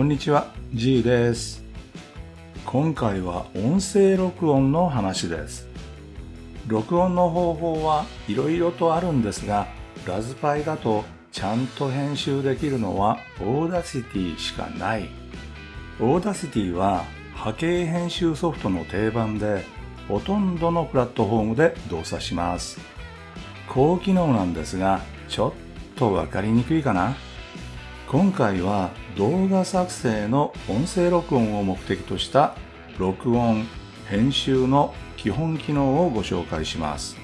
こんにちは、G です。今回は音声録音の話です。録音の方法はいろいろとあるんですが、ラズパイだとちゃんと編集できるのは Audacity しかない。Audacity は波形編集ソフトの定番で、ほとんどのプラットフォームで動作します。高機能なんですが、ちょっとわかりにくいかな今回は動画作成の音声録音を目的とした録音、編集の基本機能をご紹介します。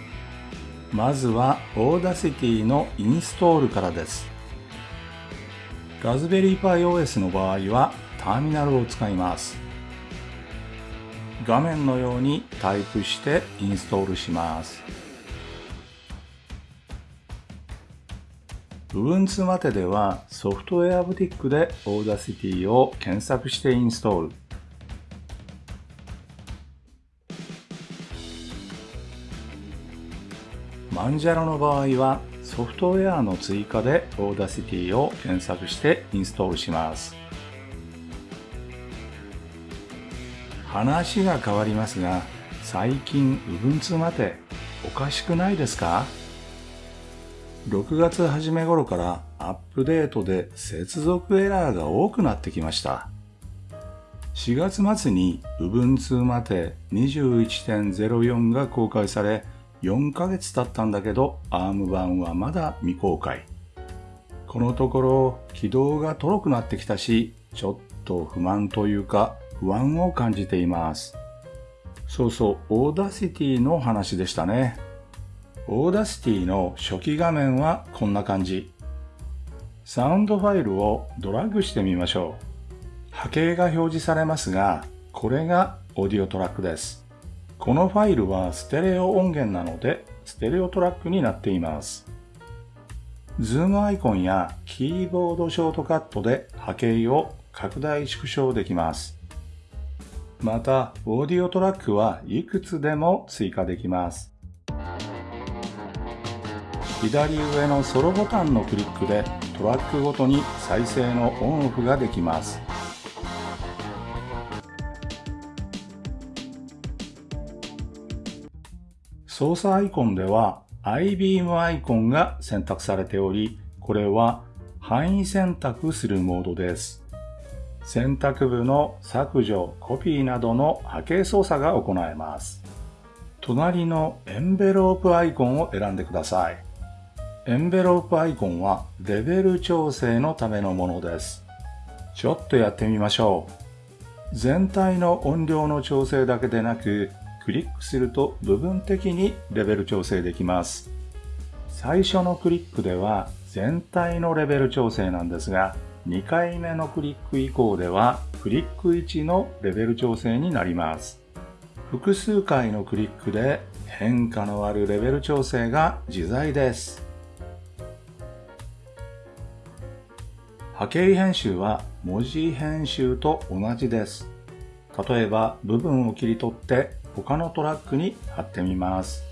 まずは Audacity のインストールからです。ラズベリーパイ OS の場合はターミナルを使います。画面のようにタイプしてインストールします。Ubuntu までではソフトウェアブティックで Audacity を検索してインストール。マンジャロの場合はソフトウェアの追加で Audacity を検索してインストールします。話が変わりますが、最近 Ubuntu までおかしくないですか？6月初め頃からアップデートで接続エラーが多くなってきました。4月末に Ubuntu まで21.04が公開され、4ヶ月経ったんだけど ARM 版はまだ未公開。このところ起動がとろくなってきたし、ちょっと不満というか不安を感じています。そうそう、Audacity の話でしたね。Audacity の初期画面はこんな感じ。サウンドファイルをドラッグしてみましょう。波形が表示されますが、これがオーディオトラックです。このファイルはステレオ音源なので、ステレオトラックになっています。ズームアイコンやキーボードショートカットで波形を拡大縮小できます。また、オーディオトラックはいくつでも追加できます。左上のソロボタンのクリックでトラックごとに再生のオンオフができます。操作アイコンでは iBeam アイコンが選択されており、これは範囲選択するモードです。選択部の削除、コピーなどの波形操作が行えます。隣のエンベロープアイコンを選んでください。エンベロープアイコンはレベル調整のためのものです。ちょっとやってみましょう。全体の音量の調整だけでなく、クリックすると部分的にレベル調整できます。最初のクリックでは全体のレベル調整なんですが、2回目のクリック以降ではクリック1のレベル調整になります。複数回のクリックで変化のあるレベル調整が自在です。波形編集は文字編集と同じです。例えば部分を切り取って他のトラックに貼ってみます。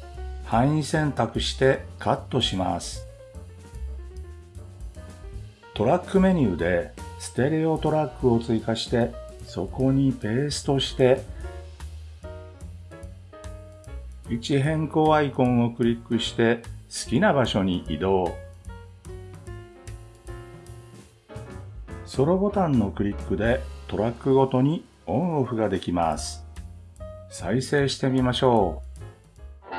範囲選択してカットします。トラックメニューでステレオトラックを追加してそこにペーストして位置変更アイコンをクリックして好きな場所に移動。ソロボタンのクリックでトラックごとにオンオフができます。再生してみましょう。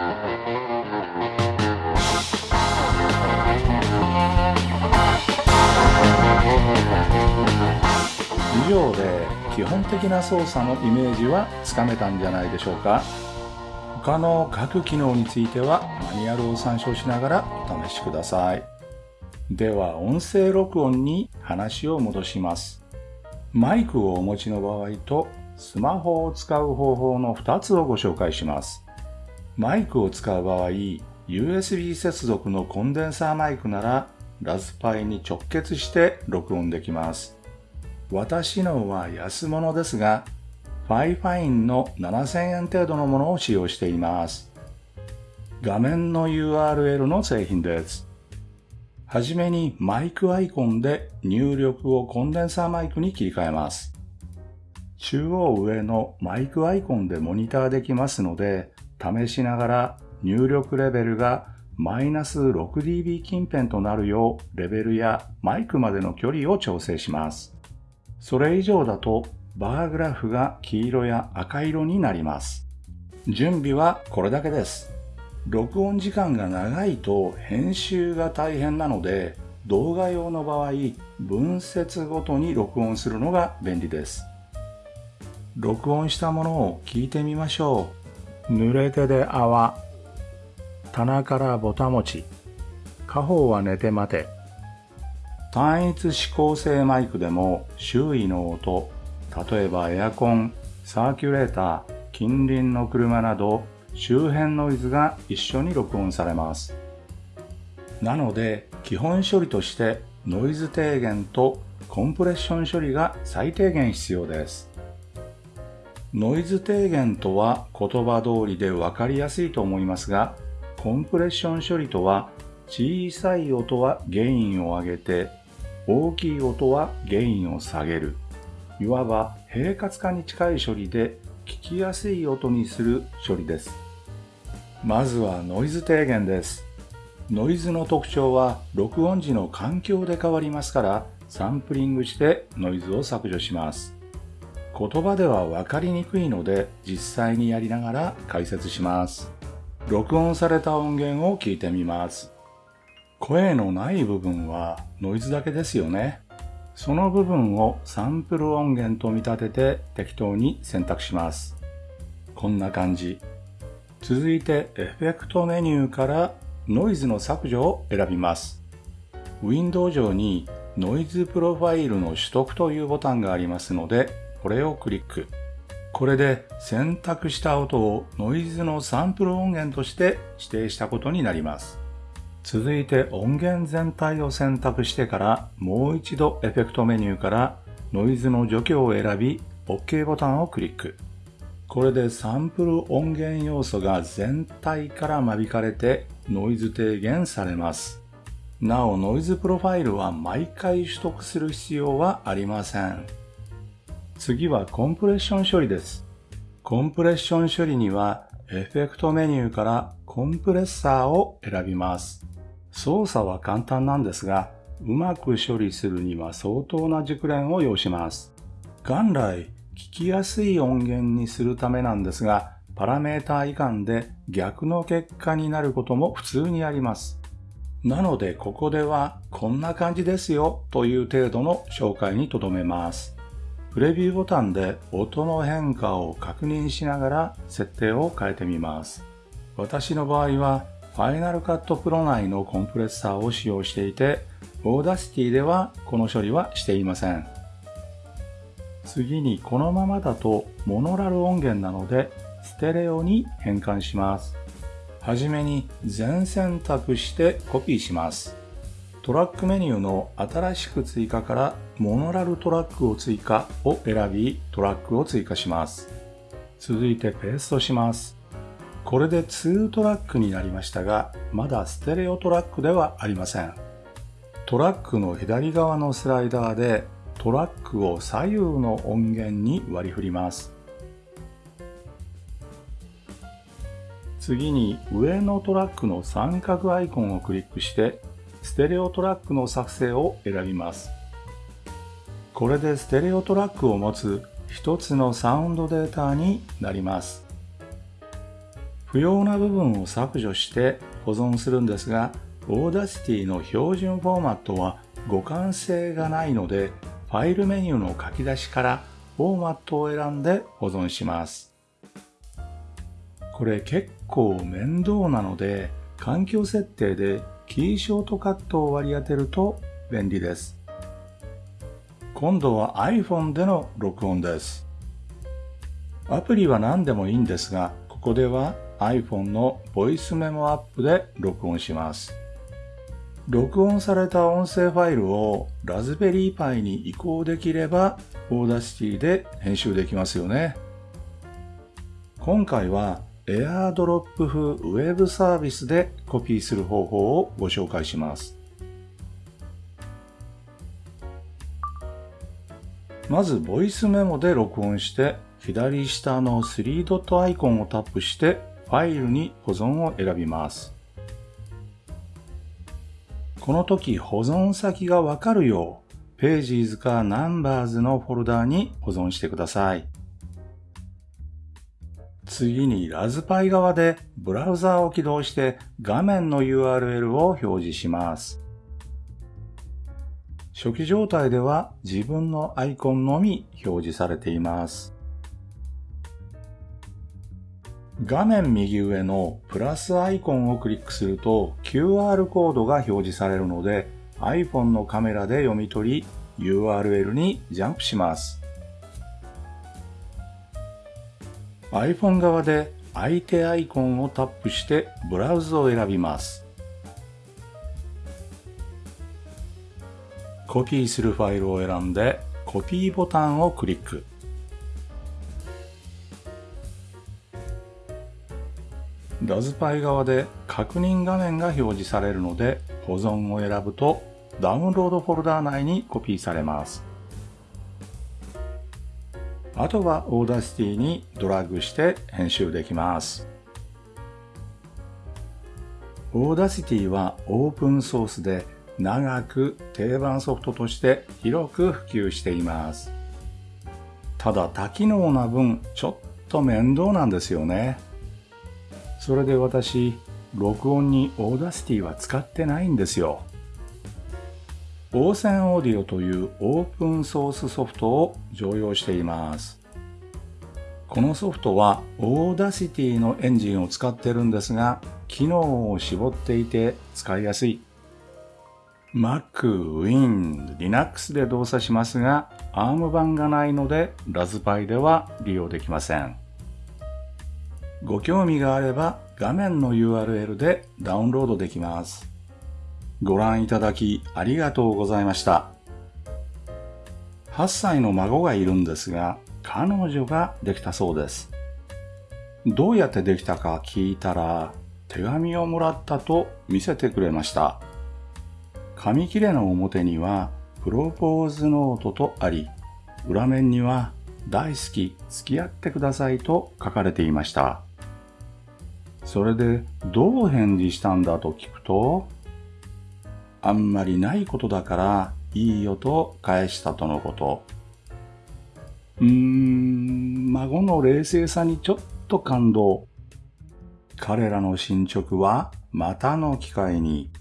以上で基本的な操作のイメージはつかめたんじゃないでしょうか。他の各機能についてはマニュアルを参照しながらお試しください。では音声録音に話を戻します。マイクをお持ちの場合とスマホを使う方法の2つをご紹介します。マイクを使う場合、USB 接続のコンデンサーマイクならラズパイに直結して録音できます。私のは安物ですが、 FIFINE の7000円程度のものを使用しています。画面の URL の製品です。はじめにマイクアイコンで入力をコンデンサーマイクに切り替えます。中央上のマイクアイコンでモニターできますので、試しながら入力レベルがマイナス 6dB 近辺となるようレベルやマイクまでの距離を調整します。それ以上だとバーグラフが黄色や赤色になります。準備はこれだけです。録音時間が長いと編集が大変なので動画用の場合分節ごとに録音するのが便利です。録音したものを聞いてみましょう。濡れてで泡。棚からぼたもち。家宝は寝て待て。単一指向性マイクでも周囲の音、例えばエアコン、サーキュレーター、近隣の車など周辺ノイズが一緒に録音されます。なので基本処理としてノイズ低減とコンプレッション処理が最低限必要です。ノイズ低減とは言葉通りで分かりやすいと思いますが、コンプレッション処理とは小さい音はゲインを上げて、大きい音はゲインを下げる。いわば平滑化に近い処理で聞きやすい音にする処理です。まずはノイズ低減です。ノイズの特徴は録音時の環境で変わりますからサンプリングしてノイズを削除します。言葉では分かりにくいので実際にやりながら解説します。録音された音源を聞いてみます。声のない部分はノイズだけですよね。その部分をサンプル音源と見立てて適当に選択します。こんな感じ。続いてエフェクトメニューからノイズの削除を選びます。ウィンドウ上にノイズプロファイルの取得というボタンがありますのでこれをクリック。これで選択した音をノイズのサンプル音源として指定したことになります。続いて音源全体を選択してからもう一度エフェクトメニューからノイズの除去を選び OK ボタンをクリック。これでサンプル音源要素が全体から間引かれてノイズ低減されます。なおノイズプロファイルは毎回取得する必要はありません。次はコンプレッション処理です。コンプレッション処理にはエフェクトメニューからコンプレッサーを選びます。操作は簡単なんですが、うまく処理するには相当な熟練を要します。元来、聞きやすい音源にするためなんですが、パラメータ以下で逆の結果になることも普通にあります。なので、ここではこんな感じですよという程度の紹介にとどめます。プレビューボタンで音の変化を確認しながら設定を変えてみます。私の場合は Final Cut Pro 内のコンプレッサーを使用していて Audacity ではこの処理はしていません。次にこのままだとモノラル音源なのでステレオに変換します。はじめに全選択してコピーします。トラックメニューの新しく追加からモノラルトラックを追加を選びトラックを追加します。続いてペーストします。これで2トラックになりましたが、まだステレオトラックではありません。トラックの左側のスライダーでトラックを左右の音源に割り振ります。次に上のトラックの三角アイコンをクリックしてステレオトラックの作成を選びます。これでステレオトラックを持つ一つのサウンドデータになります。不要な部分を削除して保存するんですが、Audacity の標準フォーマットは互換性がないので、ファイルメニューの書き出しからフォーマットを選んで保存します。これ結構面倒なので、環境設定でキーショートカットを割り当てると便利です。今度は iPhone での録音です。アプリは何でもいいんですが、ここでは iPhone のボイスメモアプリで録音します。録音された音声ファイルを Raspberry Pi に移行できれば、 Audacity で編集できますよね。今回は AirDrop 風ウェブサービスでコピーする方法をご紹介します。まず、ボイスメモで録音して、左下の3ドットアイコンをタップして、ファイルに保存を選びます。この時保存先がわかるよう Pages か Numbers のフォルダに保存してください。次にラズパイ側でブラウザーを起動して画面の URL を表示します。初期状態では自分のアイコンのみ表示されています。画面右上のプラスアイコンをクリックすると QR コードが表示されるので iPhone のカメラで読み取り URL にジャンプします。iPhone 側で相手アイコンをタップしてブラウズを選びます。コピーするファイルを選んでコピーボタンをクリック。ラズパイ側で確認画面が表示されるので保存を選ぶとダウンロードフォルダー内にコピーされます。あとは Audacity にドラッグして編集できます。Audacity はオープンソースで長く定番ソフトとして広く普及しています。ただ多機能な分ちょっと面倒なんですよね。それで私、録音に Audacity は使ってないんですよ。 ocenaudio というオープンソースソフトを常用しています。このソフトは Audacity のエンジンを使ってるんですが、機能を絞っていて使いやすい。Mac、Win、Linux で動作しますが、ARM 版がないのでラズパイでは利用できません。ご興味があれば画面の URL でダウンロードできます。ご覧いただきありがとうございました。8歳の孫がいるんですが、彼女ができたそうです。どうやってできたか聞いたら、手紙をもらったと見せてくれました。紙切れの表には、プロポーズノートとあり、裏面には、大好き、付き合ってくださいと書かれていました。それで、どう返事したんだと聞くと、あんまりないことだからいいよと返したとのこと。うーん、孫の冷静さにちょっと感動。彼らの進捗はまたの機会に。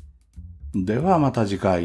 ではまた次回。